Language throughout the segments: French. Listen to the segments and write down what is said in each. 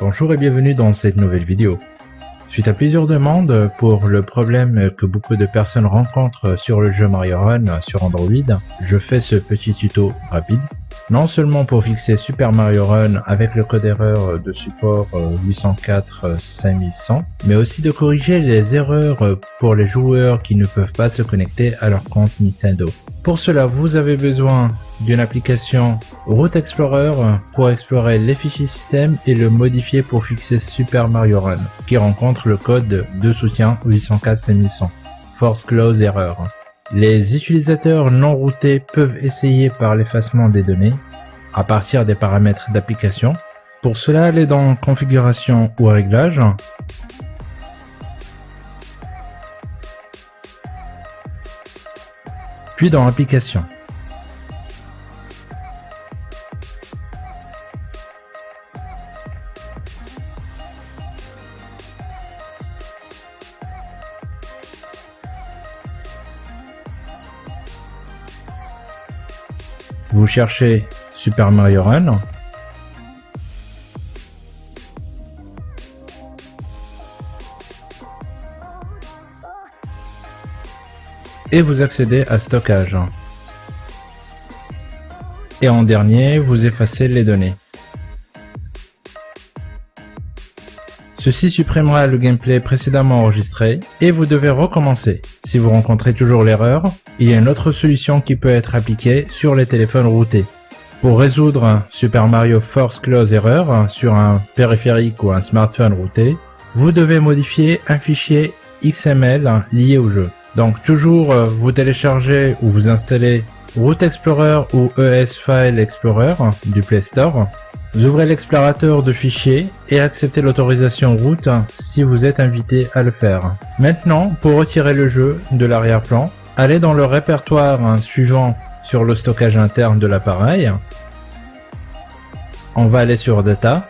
Bonjour et bienvenue dans cette nouvelle vidéo. Suite à plusieurs demandes pour le problème que beaucoup de personnes rencontrent sur le jeu Mario Run sur Android, je fais ce petit tuto rapide. Non seulement pour fixer Super Mario Run avec le code erreur de support 804 5100, mais aussi de corriger les erreurs pour les joueurs qui ne peuvent pas se connecter à leur compte Nintendo. Pour cela, vous avez besoin d'une application Route Explorer pour explorer les fichiers système et le modifier pour fixer Super Mario Run, qui rencontre le code de soutien 804-5100, Force Close Error. Les utilisateurs non routés peuvent essayer par l'effacement des données à partir des paramètres d'application. Pour cela, allez dans Configuration ou Réglages. Puis dans Application. Vous cherchez Super Mario Run. Et vous accédez à Stockage. Et en dernier, vous effacez les données. Ceci supprimera le gameplay précédemment enregistré et vous devez recommencer. Si vous rencontrez toujours l'erreur, il y a une autre solution qui peut être appliquée sur les téléphones routés. Pour résoudre Super Mario Force Close Error sur un périphérique ou un smartphone routé, vous devez modifier un fichier XML lié au jeu. Donc toujours euh, vous téléchargez ou vous installez Route Explorer ou ES File Explorer du Play Store vous ouvrez l'explorateur de fichiers et acceptez l'autorisation route si vous êtes invité à le faire. Maintenant, pour retirer le jeu de l'arrière-plan, allez dans le répertoire suivant sur le stockage interne de l'appareil. On va aller sur Data.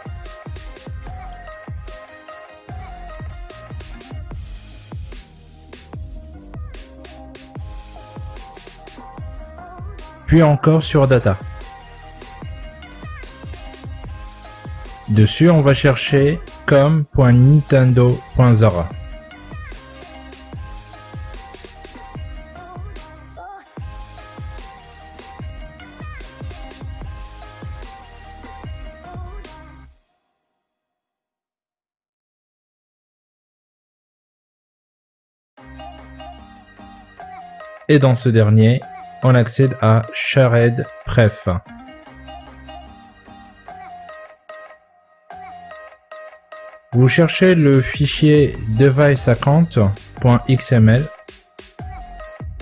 Puis encore sur Data. Dessus, on va chercher com.nintendo.zara. Et dans ce dernier, on accède à Shared Pref. Vous cherchez le fichier deviceaccount.xml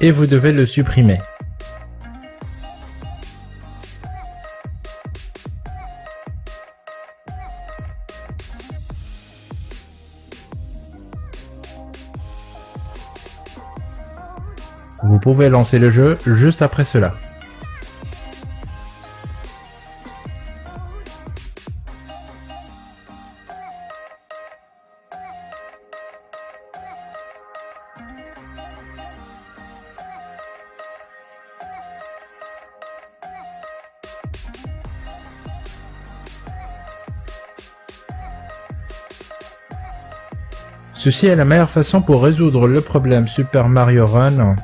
et vous devez le supprimer. Vous pouvez lancer le jeu juste après cela. Ceci est la meilleure façon pour résoudre le problème Super Mario Run.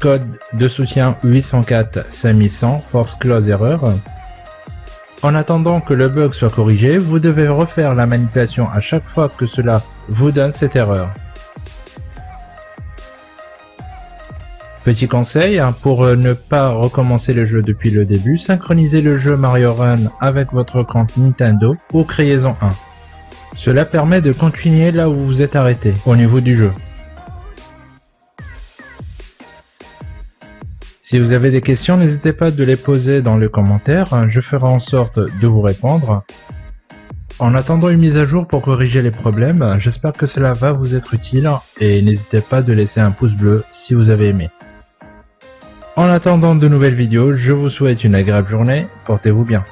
Code de soutien 804 5100 Force Close Error. En attendant que le bug soit corrigé, vous devez refaire la manipulation à chaque fois que cela vous donne cette erreur. Petit conseil, hein, pour ne pas recommencer le jeu depuis le début, synchronisez le jeu Mario Run avec votre compte Nintendo ou créez-en un. Cela permet de continuer là où vous êtes arrêté, au niveau du jeu. Si vous avez des questions, n'hésitez pas de les poser dans les commentaires, je ferai en sorte de vous répondre. En attendant une mise à jour pour corriger les problèmes, j'espère que cela va vous être utile et n'hésitez pas de laisser un pouce bleu si vous avez aimé. En attendant de nouvelles vidéos, je vous souhaite une agréable journée, portez-vous bien.